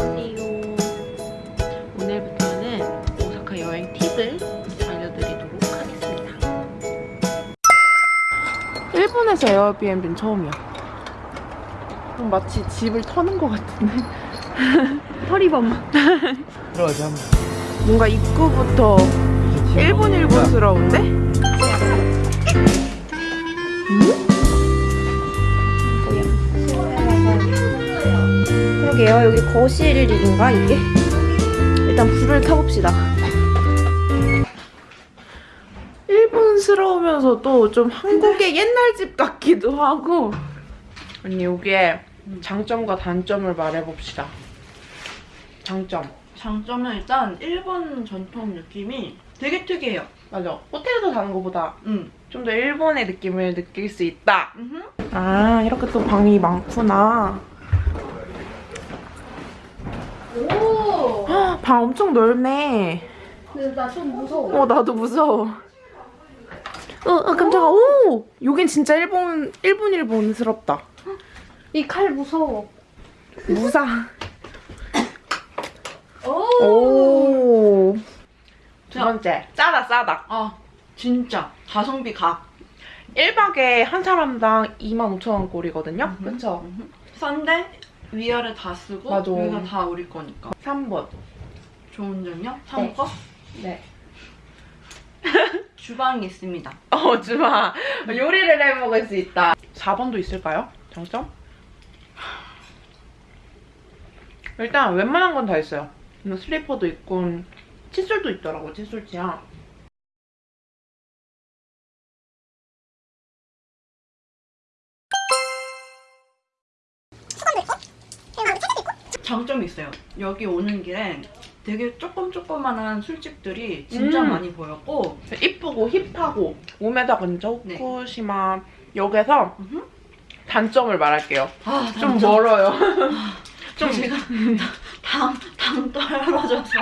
안녕하세요. 오늘부터는 오사카 여행 팁을 알려드리도록 하겠습니다. 일본에서 에어비앤비는 처음이야. 좀 마치 집을 터는 것 같은데. 허리범. 들어가자 한번. 뭔가 입구부터 일본 일본스러운데? 그러게요. 여기 거실인가 이게? 일단 불을 켜봅시다. 일본스러우면서도 좀 한국의 옛날 집 같기도 하고 언니 여기에 장점과 단점을 말해봅시다 장점 장점은 일단 일본 전통 느낌이 되게 특이해요. 맞아 호텔에서 자는 것보다 응. 좀더 일본의 느낌을 느낄 수 있다 음. 아 이렇게 또 방이 많구나 오. 헉, 방 엄청 넓네 근데 나 좀 무서워. 어 나도 무서워 어, 어 깜짝아 오 여긴 진짜 일본 일본 일본스럽다 이 칼 무서워. 무사 오. 오. 두 자. 번째, 싸다, 싸다. 아 진짜 가성비 각. 1박에 한 사람당 25,000원 꼴이거든요? 음. 그쵸? 싼데 위아래 다 쓰고 맞아. 여기가 다 우리 거니까. 3번. 좋은 점요? 3번 네. 주방이 있습니다. 어, 주마. 요리를 해 먹을 수 있다. 4번도 있을까요? 장점? 일단 웬만한 건 다 있어요. 뭐 슬리퍼도 있고, 칫솔도 있더라고, 칫솔치야. 장점이 있어요. 여기 오는 길에 되게 조금 조그만한 술집들이 진짜 음. 많이 보였고 이쁘고 힙하고 우메다 근처 네. 후쿠시마 역에서 음흠. 단점을 말할게요. 아 좀 단점. 멀어요. 좀 제가 당 당 떨어져서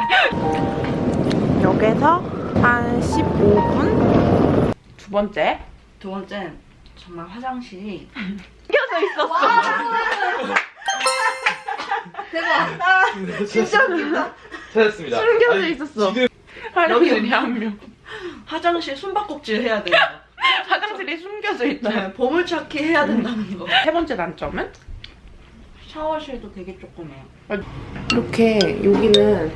역에서 한 15분? 두 번째. 두 번째 정말 화장실이 숨겨져 있었어. 진짜 웃긴다. 찾았습니다. 숨겨져 아니, 있었어. 지금 화장실이 한 명. 화장실 숨바꼭질 해야 돼요. 화장실이 숨겨져 있다. 네, 보물찾기 해야 된다는 거. 세 번째 단점은? 샤워실도 되게 조그매요. 이렇게 여기는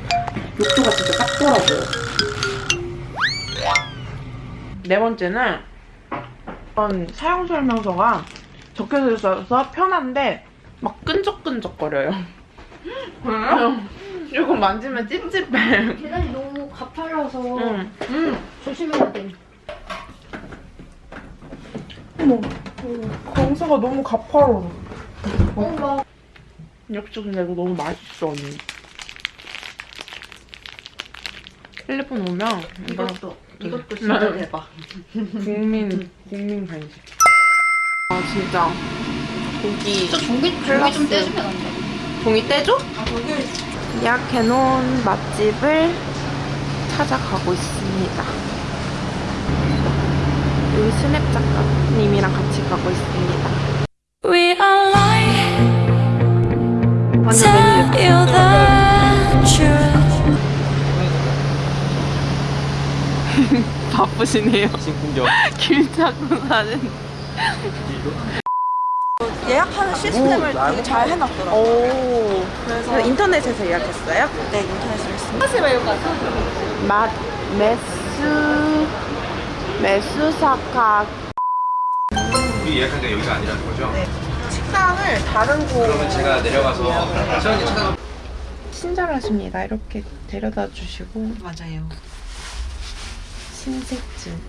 욕조가 진짜 작더라고요. 네 번째는 이런 사용 설명서가 적혀져 있어서 편한데 막 끈적끈적거려요. 왜요? 이거 만지면 찝찝해. 계단이 너무 가팔라서 응. 음, 조심해야 돼. 어머, 강사가 너무 가파로. 어, 막 역시 근데 이거 너무 맛있어, 언니. 필리핀 오면 이거 이것도 이것도 진짜 대박. 국민, 국민 간식. 아, 진짜. 고기. 저 종이 종이 좀 떼주면 안 돼? 종이 떼줘? 예약해놓은 맛집을 찾아가고 있습니다. 여기 스냅 작가님이랑 같이 가고 있습니다. We are lying, 완전 tell 메뉴 you the truth. 바쁘시네요. 신풍경. 길 찾고 사는. 예약하는 시스템을 뭐, 되게 잘 해놨더라고요. 오. 그래서 인터넷에서 예약했어요? 네 인터넷으로 했습니다. 맛, 메스, 메스사카. 우리 예약한 게 여기가 아니라는 거죠? 식당을 다른 곳. 그러면 제가 내려가서 시원히 찾아가. 친절하십니다. 이렇게 데려다 주시고. 맞아요. 신세증.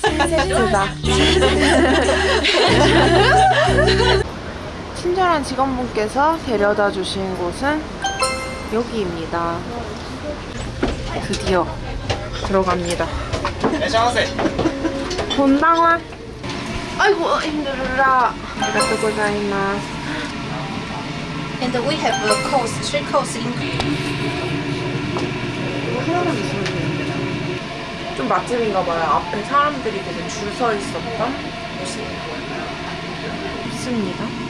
신세증다. 친절한 직원분께서 데려다 주신 곳은 여기입니다. 드디어 들어갑니다. 본당화. 아이고 힘들어라. 아리가또 고자이마스. And we have a course, three course in 이거 하나만 있으면 되는데. 좀 맛집인가 봐요. 앞에 사람들이 되게 줄 서 있었던 있습니다.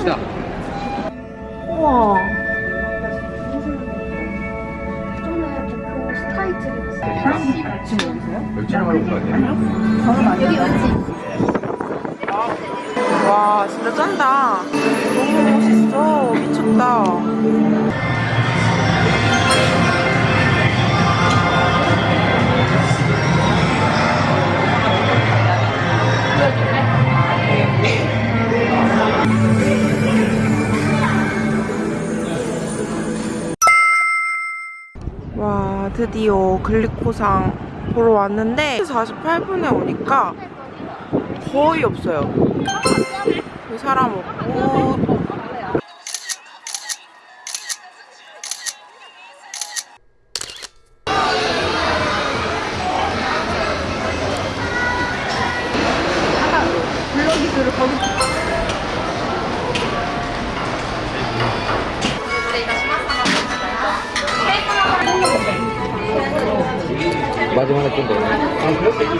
갑시다. 우와. 거 아니에요? 와 진짜 짠다. 너무 멋있어. 미쳤다 드디어 글리코상 보러 왔는데 48분에 오니까 거의 없어요. 그 사람 없고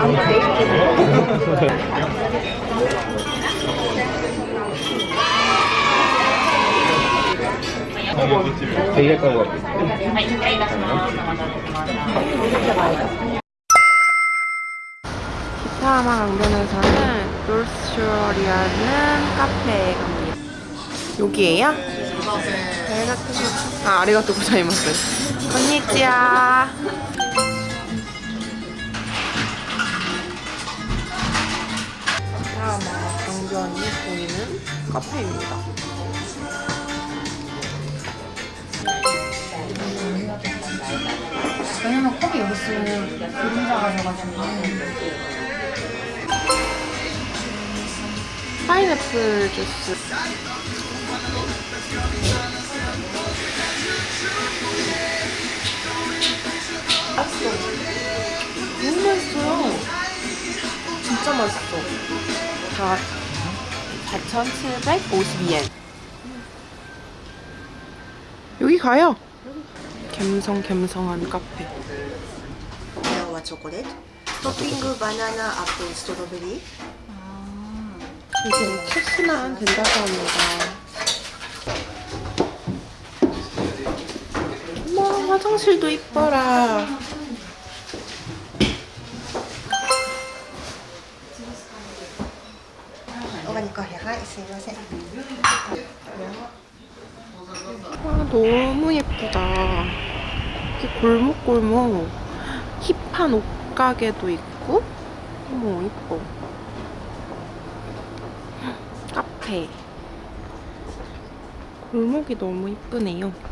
같아. 기타마 강변에서는 놀스쇼리라는 카페에 갑니다. 여기에요? 아, 아리가또 고자이마스. 건니치야. 기타마 강변이 보이는 카페입니다. 왜냐면 컵이 여기 있으면 그림자가 져가지고 파인애플 주스. 진짜 맛있어. 자, 4,752엔. 여기 가요. 갬성갬성한 카페. 와 초콜릿 토핑 바나나 애플 스트로베리 이제 체크만 된다고 합니다. 어머, 화장실도 이뻐라. 오가니까 해하 있으면 와, 너무 예쁘다. 이렇게 골목골목 힙한 옷가게도 있고, 어머, 이뻐. 카페. 골목이 너무 이쁘네요.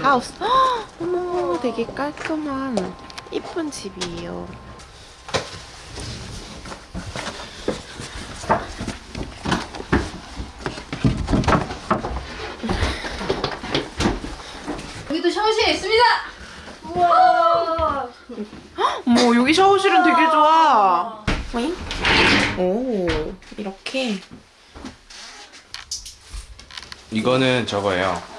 하우스. 헉, 어머, 되게 깔끔한 이쁜 집이에요. 여기도 샤워실에 있습니다. 어머, 여기 샤워실은 되게 좋아. 오잉? 오, 이렇게. 이거는 저거예요.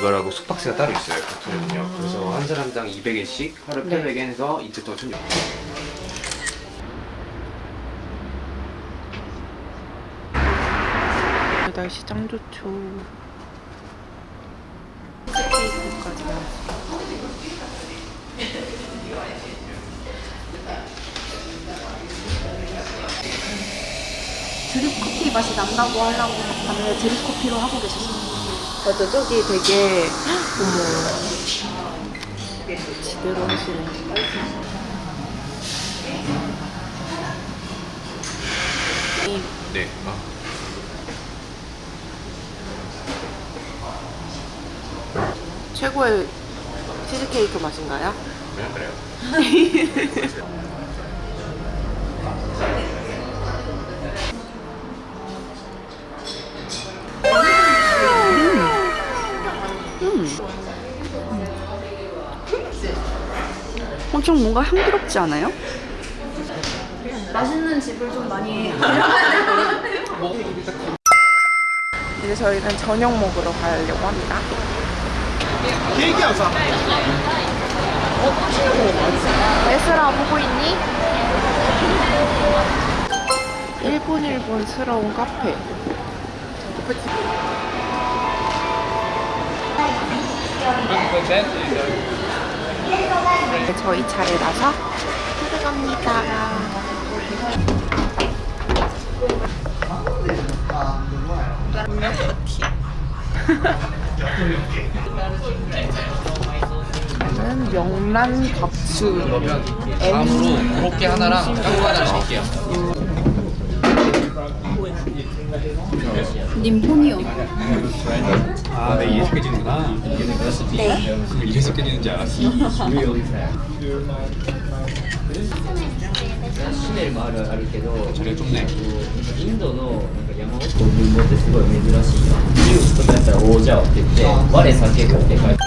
그 이거라고 숙박세가 따로 있어요. 보통은요. 그래서 한 사람당 200엔씩 하루 네. 800엔에서 이틀 동안 1 6 날씨 짱 좋죠. 나왔어. 드립 커피 맛이 난다고 하려고 봤는데 드립 커피로 하고 계셨어요. 맞아, 저기 되게 어머 제대로 하시네. 네. 아. 최고의 치즈케이크 맛인가요? 그냥 그래요. 엄청 뭔가 향기롭지 않아요? 맛있는 집을 좀 많이 이제 저희는 저녁 먹으러 가려고 합니다. 레스라 보고 있니? 일본 일본스러운 카페. 이제 저희 차례라서 들어갑니다. 저는 명란 밥수 다음으로 그렇게 하나랑 짱구 하나를 시킬게요. 님 폰이요. 아, 네, 이래서 깨지는구나. 네. 이래서 깨지는지 알았어. シネルもあるあるけど 자리가 좁네. インドのなんか山奥の文豪ってすごい珍しいなジュースとかやったらオージャオって言って我酒かって書いて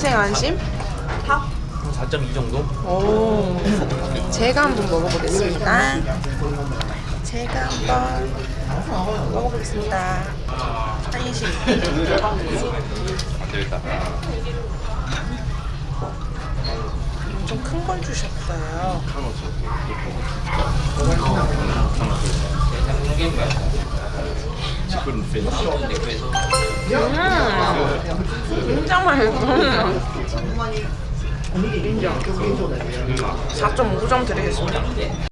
인생 안심? 4.2 정도? 오. 제가 한번 먹어보겠습니다. 제가 한번 먹어보겠습니다. 한식. 안 되겠다. 좀큰걸 주셨어요. 음, 진짜 맛있어. 인정. 4.5점 드리겠습니다.